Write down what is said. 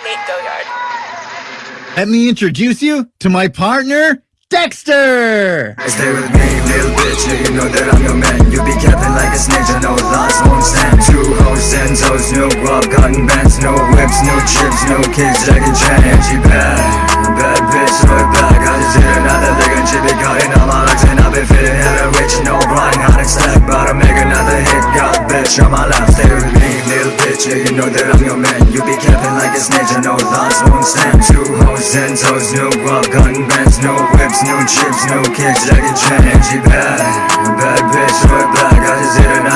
Go-Yard. Let me introduce you to my partner, Dexter! Stay with me, little bitch, yeah, you know that I'm your man. You be capping like a snake, I know lies won't stand. Two hoes, ten toes, no guap, cotton bands No whips, no chips, no kids, Jackie Chan. She bad, bad bitch, throw it back I just hit another lick and she be cutting all my legs. And I be feeling hella rich, no grind, hot and stack About to make another hit, got bitch on my lap. Stay with me, little bitch, yeah, you know that I'm your man. You be capping like a snake, I know lies won't stand Two hoes, ten toes, no guap, cotton bands No whips, no chips, no kicks, Jackie Chan, she bad